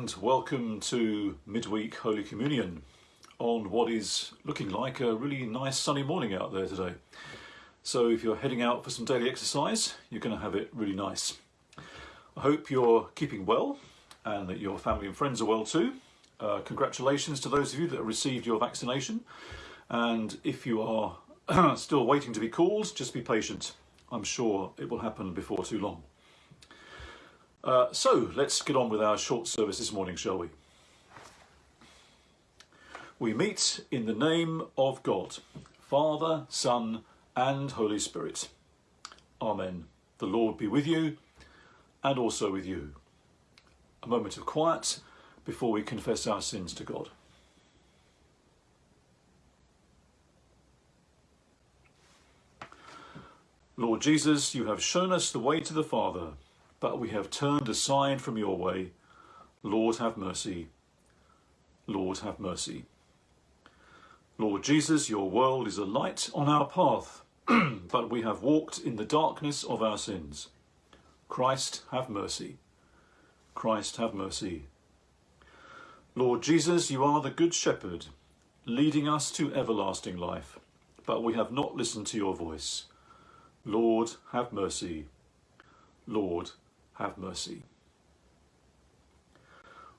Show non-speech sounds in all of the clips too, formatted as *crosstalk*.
and welcome to midweek Holy Communion on what is looking like a really nice sunny morning out there today. So if you're heading out for some daily exercise, you're going to have it really nice. I hope you're keeping well and that your family and friends are well too. Uh, congratulations to those of you that have received your vaccination. And if you are *clears throat* still waiting to be called, just be patient. I'm sure it will happen before too long. Uh, so let's get on with our short service this morning, shall we? We meet in the name of God, Father, Son, and Holy Spirit. Amen. The Lord be with you and also with you. A moment of quiet before we confess our sins to God. Lord Jesus, you have shown us the way to the Father but we have turned aside from your way. Lord, have mercy. Lord, have mercy. Lord Jesus, your world is a light on our path, *clears throat* but we have walked in the darkness of our sins. Christ, have mercy. Christ, have mercy. Lord Jesus, you are the Good Shepherd, leading us to everlasting life, but we have not listened to your voice. Lord, have mercy. Lord, have mercy.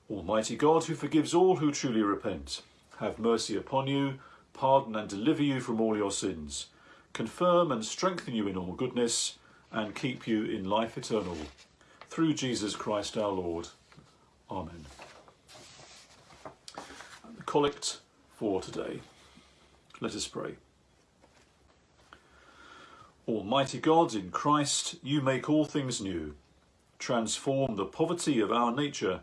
Almighty God, who forgives all who truly repent, have mercy upon you, pardon and deliver you from all your sins, confirm and strengthen you in all goodness, and keep you in life eternal. Through Jesus Christ our Lord. Amen. The collect for today. Let us pray. Almighty God, in Christ you make all things new transform the poverty of our nature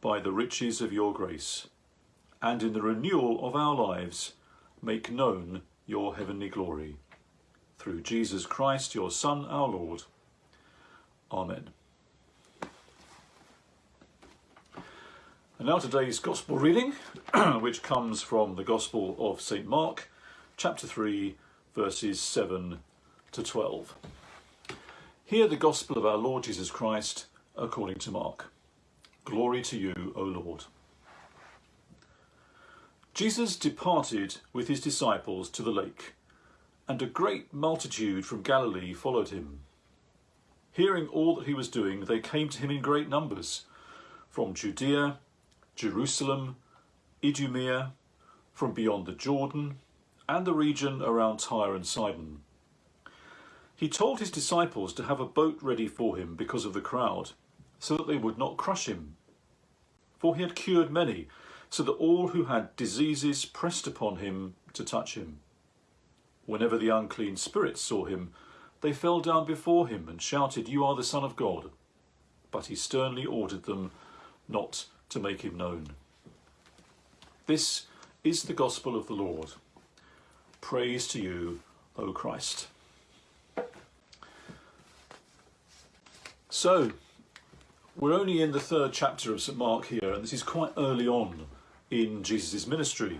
by the riches of your grace, and in the renewal of our lives make known your heavenly glory. Through Jesus Christ, your Son, our Lord. Amen. And now today's Gospel reading, *clears throat* which comes from the Gospel of St Mark, chapter 3, verses 7 to 12. Hear the gospel of our Lord Jesus Christ according to Mark. Glory to you, O Lord. Jesus departed with his disciples to the lake, and a great multitude from Galilee followed him. Hearing all that he was doing, they came to him in great numbers, from Judea, Jerusalem, Idumea, from beyond the Jordan, and the region around Tyre and Sidon. He told his disciples to have a boat ready for him because of the crowd, so that they would not crush him. For he had cured many, so that all who had diseases pressed upon him to touch him. Whenever the unclean spirits saw him, they fell down before him and shouted, You are the Son of God. But he sternly ordered them not to make him known. This is the gospel of the Lord. Praise to you, O Christ. So, we're only in the third chapter of St Mark here, and this is quite early on in Jesus' ministry.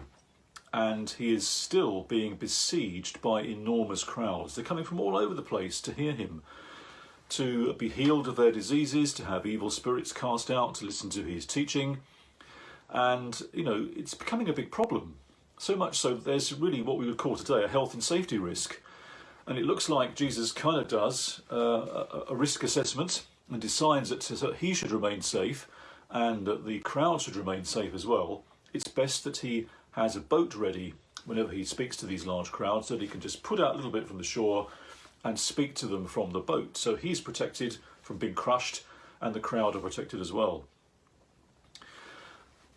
And he is still being besieged by enormous crowds. They're coming from all over the place to hear him, to be healed of their diseases, to have evil spirits cast out, to listen to his teaching. And, you know, it's becoming a big problem. So much so that there's really what we would call today a health and safety risk and it looks like Jesus kind of does uh, a, risk assessment and decides that, that he should remain safe and that the crowd should remain safe as well. It's best that he has a boat ready whenever he speaks to these large crowds so that he can just put out a little bit from the shore and speak to them from the boat. So he's protected from being crushed and the crowd are protected as well.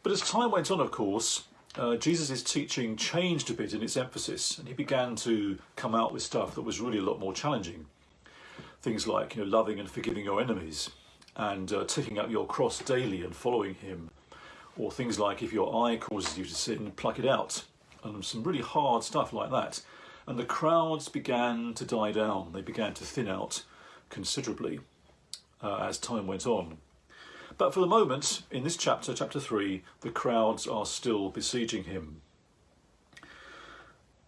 But as time went on, of course, uh, Jesus' teaching changed a bit in its emphasis and he began to come out with stuff that was really a lot more challenging. Things like you know, loving and forgiving your enemies and uh, taking up your cross daily and following him. Or things like if your eye causes you to sin, pluck it out. And some really hard stuff like that. And the crowds began to die down. They began to thin out considerably uh, as time went on. But for the moment, in this chapter, chapter 3, the crowds are still besieging him.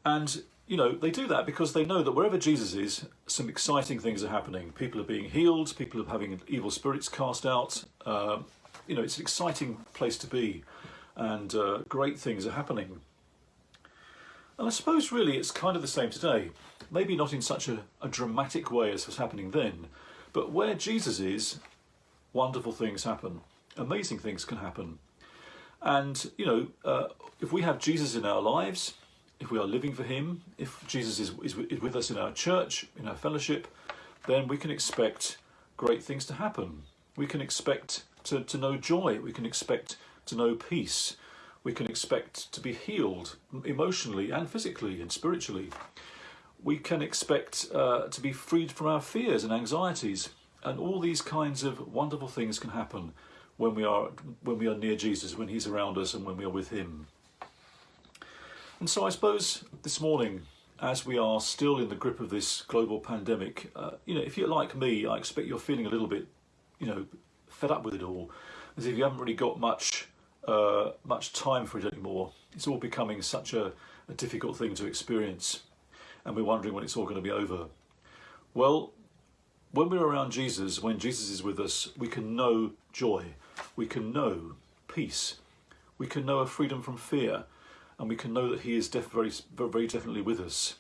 And, you know, they do that because they know that wherever Jesus is, some exciting things are happening. People are being healed, people are having evil spirits cast out. Uh, you know, it's an exciting place to be and uh, great things are happening. And I suppose really it's kind of the same today. Maybe not in such a, a dramatic way as was happening then, but where Jesus is, wonderful things happen. Amazing things can happen. And, you know, uh, if we have Jesus in our lives, if we are living for Him, if Jesus is, is, is with us in our church, in our fellowship, then we can expect great things to happen. We can expect to, to know joy. We can expect to know peace. We can expect to be healed emotionally and physically and spiritually. We can expect uh, to be freed from our fears and anxieties. And all these kinds of wonderful things can happen when we are when we are near Jesus, when He's around us, and when we are with Him. And so, I suppose this morning, as we are still in the grip of this global pandemic, uh, you know, if you're like me, I expect you're feeling a little bit, you know, fed up with it all, as if you haven't really got much uh, much time for it anymore. It's all becoming such a, a difficult thing to experience, and we're wondering when it's all going to be over. Well, when we're around Jesus, when Jesus is with us, we can know joy, we can know peace, we can know a freedom from fear, and we can know that He is very, very definitely with us.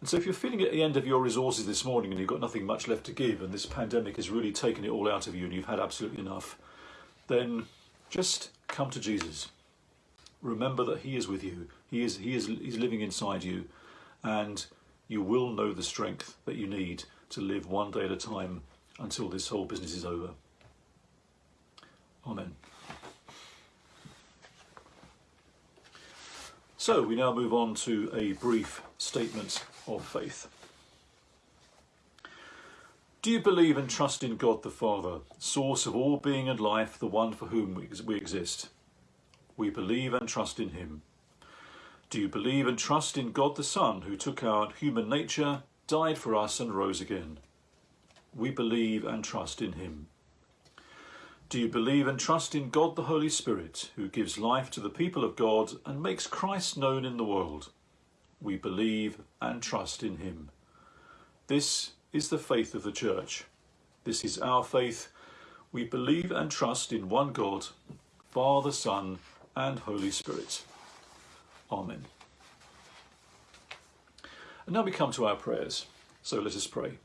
And so, if you're feeling at the end of your resources this morning and you've got nothing much left to give, and this pandemic has really taken it all out of you and you've had absolutely enough, then just come to Jesus. Remember that He is with you. He is He is He's living inside you, and you will know the strength that you need to live one day at a time until this whole business is over. Amen. So we now move on to a brief statement of faith. Do you believe and trust in God the Father, source of all being and life, the one for whom we exist? We believe and trust in him. Do you believe and trust in God the Son, who took our human nature, died for us and rose again? We believe and trust in him. Do you believe and trust in God the Holy Spirit, who gives life to the people of God and makes Christ known in the world? We believe and trust in him. This is the faith of the Church. This is our faith. We believe and trust in one God, Father, Son, and Holy Spirit. Amen. And now we come to our prayers. So let us pray.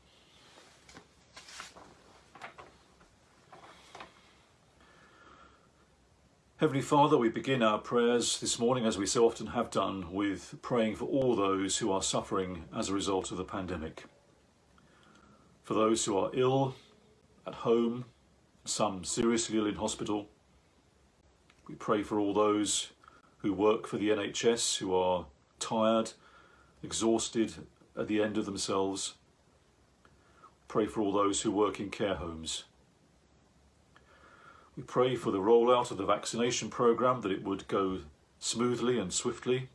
Heavenly Father, we begin our prayers this morning, as we so often have done, with praying for all those who are suffering as a result of the pandemic for those who are ill at home, some seriously ill in hospital. We pray for all those who work for the NHS who are tired, exhausted, at the end of themselves. Pray for all those who work in care homes. We pray for the rollout of the vaccination programme that it would go smoothly and swiftly.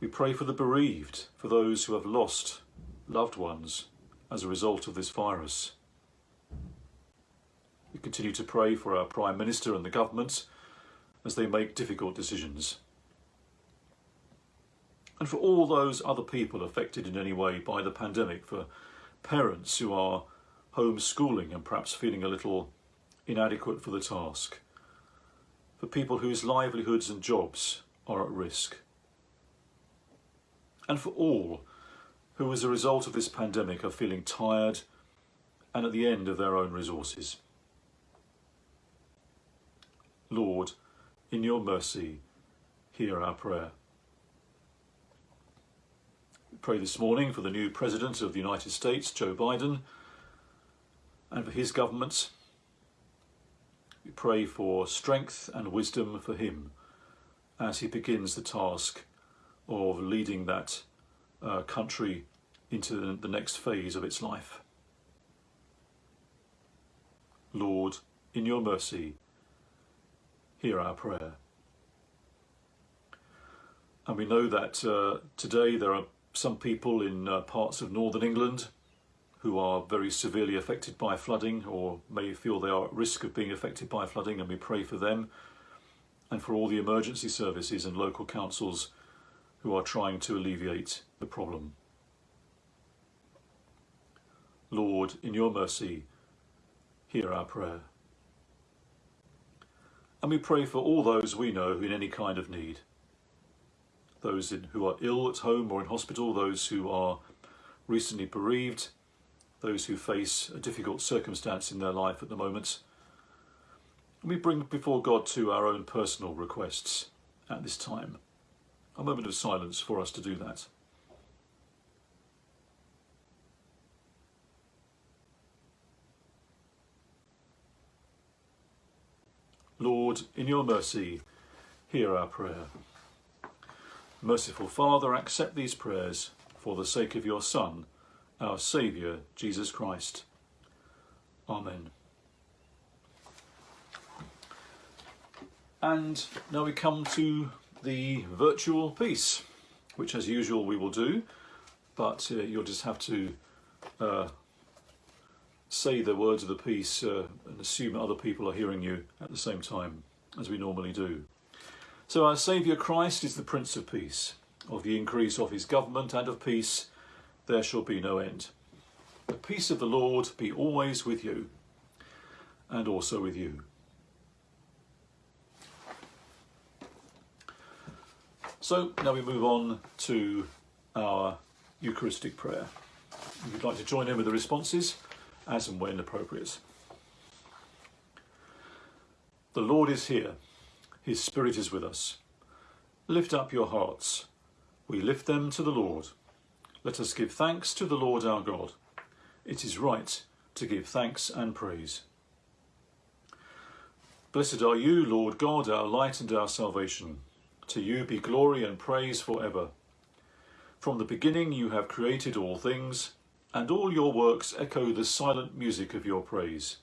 We pray for the bereaved, for those who have lost loved ones as a result of this virus. We continue to pray for our Prime Minister and the government as they make difficult decisions. And for all those other people affected in any way by the pandemic, for parents who are homeschooling and perhaps feeling a little inadequate for the task, for people whose livelihoods and jobs are at risk, and for all who as a result of this pandemic are feeling tired and at the end of their own resources. Lord, in your mercy, hear our prayer. Pray this morning for the new President of the United States, Joe Biden, and for his government. We pray for strength and wisdom for him as he begins the task of leading that uh, country into the next phase of its life. Lord, in your mercy, hear our prayer. And we know that uh, today there are some people in uh, parts of northern England who are very severely affected by flooding or may feel they are at risk of being affected by flooding, and we pray for them and for all the emergency services and local councils who are trying to alleviate the problem. Lord, in your mercy, hear our prayer. And we pray for all those we know in any kind of need. Those in, who are ill at home or in hospital, those who are recently bereaved, those who face a difficult circumstance in their life at the moment. We bring before God too our own personal requests at this time. A moment of silence for us to do that. Lord, in your mercy, hear our prayer. Merciful Father, accept these prayers for the sake of your Son, our Saviour, Jesus Christ. Amen. And now we come to the virtual peace, which as usual we will do, but uh, you'll just have to uh, say the words of the peace uh, and assume other people are hearing you at the same time, as we normally do. So our Saviour Christ is the Prince of Peace. Of the increase of his government and of peace there shall be no end. The peace of the Lord be always with you, and also with you. So now we move on to our Eucharistic prayer. If you'd like to join in with the responses, as and when appropriate. The Lord is here. His Spirit is with us. Lift up your hearts. We lift them to the Lord. Let us give thanks to the Lord our God. It is right to give thanks and praise. Blessed are you, Lord God, our light and our salvation. To you be glory and praise forever. From the beginning you have created all things, and all your works echo the silent music of your praise.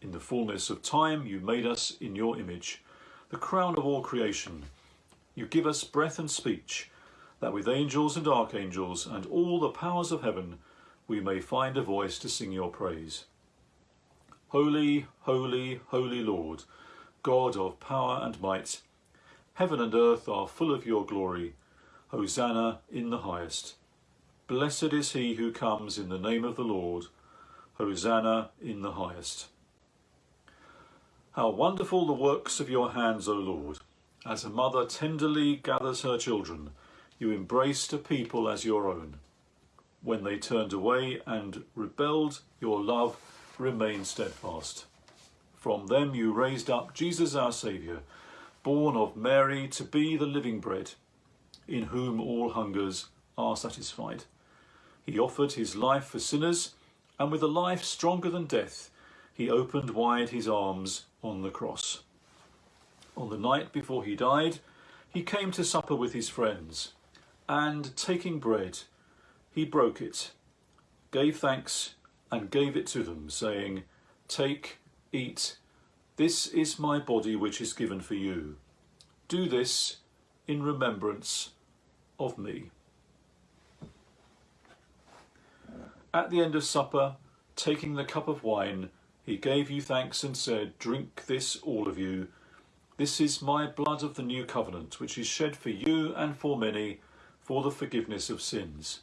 In the fullness of time you made us in your image, the crown of all creation. You give us breath and speech, that with angels and archangels and all the powers of heaven we may find a voice to sing your praise. Holy, holy, holy Lord, God of power and might, Heaven and earth are full of your glory. Hosanna in the highest. Blessed is he who comes in the name of the Lord. Hosanna in the highest. How wonderful the works of your hands, O Lord! As a mother tenderly gathers her children, you embraced a people as your own. When they turned away and rebelled, your love remained steadfast. From them you raised up Jesus our Saviour, born of Mary to be the living bread, in whom all hungers are satisfied. He offered his life for sinners, and with a life stronger than death, he opened wide his arms on the cross. On the night before he died, he came to supper with his friends, and taking bread, he broke it, gave thanks, and gave it to them, saying, Take, eat, this is my body which is given for you. Do this in remembrance of me. At the end of supper, taking the cup of wine, he gave you thanks and said, Drink this, all of you. This is my blood of the new covenant, which is shed for you and for many for the forgiveness of sins.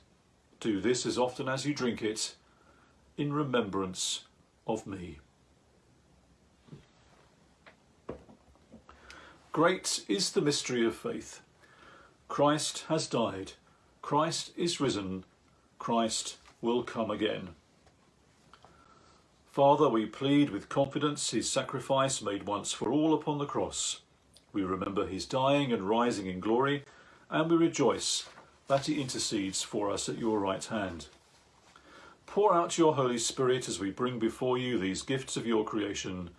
Do this as often as you drink it in remembrance of me. Great is the mystery of faith. Christ has died. Christ is risen. Christ will come again. Father, we plead with confidence his sacrifice made once for all upon the cross. We remember his dying and rising in glory, and we rejoice that he intercedes for us at your right hand. Pour out your Holy Spirit as we bring before you these gifts of your creation,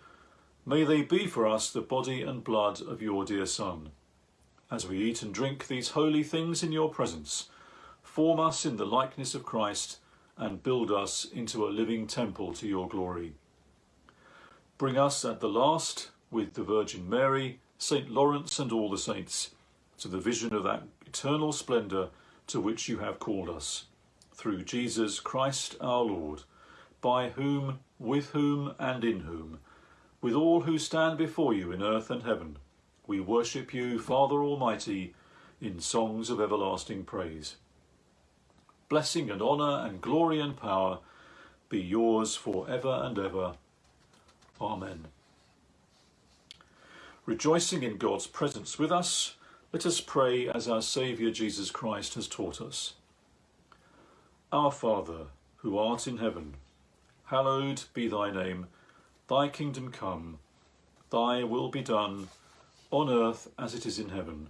May they be for us the body and blood of your dear Son. As we eat and drink these holy things in your presence, form us in the likeness of Christ and build us into a living temple to your glory. Bring us at the last, with the Virgin Mary, St. Lawrence and all the saints, to the vision of that eternal splendour to which you have called us, through Jesus Christ our Lord, by whom, with whom, and in whom, with all who stand before you in earth and heaven, we worship you, Father Almighty, in songs of everlasting praise. Blessing and honour and glory and power be yours for ever and ever. Amen. Rejoicing in God's presence with us, let us pray as our Saviour Jesus Christ has taught us. Our Father, who art in heaven, hallowed be thy name. Thy kingdom come, thy will be done, on earth as it is in heaven.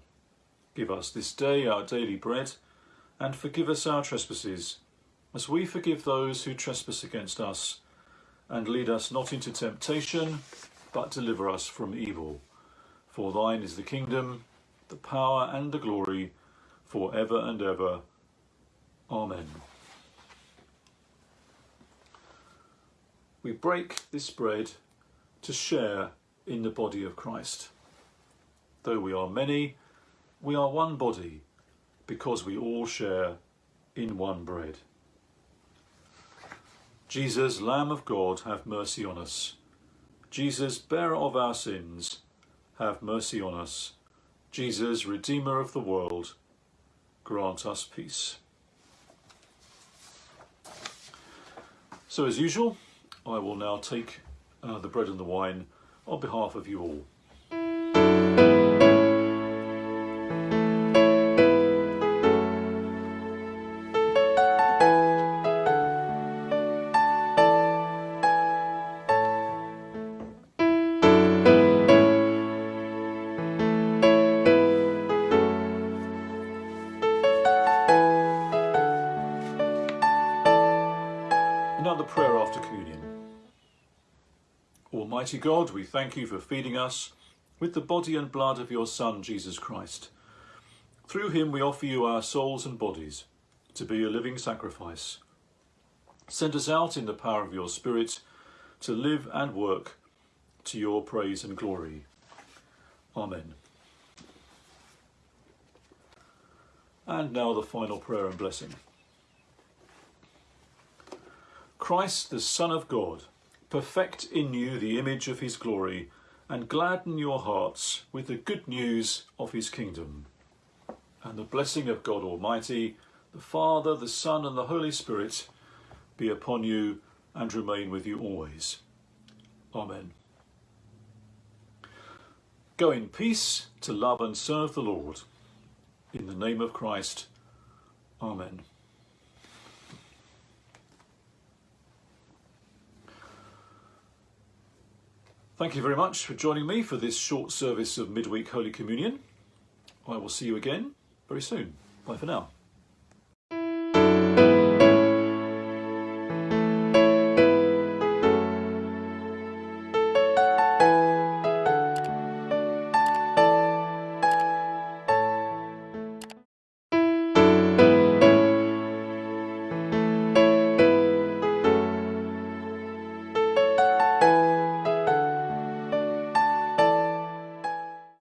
Give us this day our daily bread, and forgive us our trespasses, as we forgive those who trespass against us. And lead us not into temptation, but deliver us from evil. For thine is the kingdom, the power and the glory, for ever and ever. Amen. We break this bread to share in the body of Christ. Though we are many, we are one body because we all share in one bread. Jesus, Lamb of God, have mercy on us. Jesus, bearer of our sins, have mercy on us. Jesus, Redeemer of the world, grant us peace. So as usual, I will now take uh, the bread and the wine on behalf of you all. Almighty God, we thank you for feeding us with the body and blood of your Son, Jesus Christ. Through him we offer you our souls and bodies to be a living sacrifice. Send us out in the power of your Spirit to live and work to your praise and glory. Amen. And now the final prayer and blessing. Christ, the Son of God, perfect in you the image of his glory, and gladden your hearts with the good news of his kingdom. And the blessing of God Almighty, the Father, the Son, and the Holy Spirit be upon you and remain with you always. Amen. Go in peace to love and serve the Lord. In the name of Christ. Amen. Thank you very much for joining me for this short service of midweek Holy Communion. I will see you again very soon. Bye for now.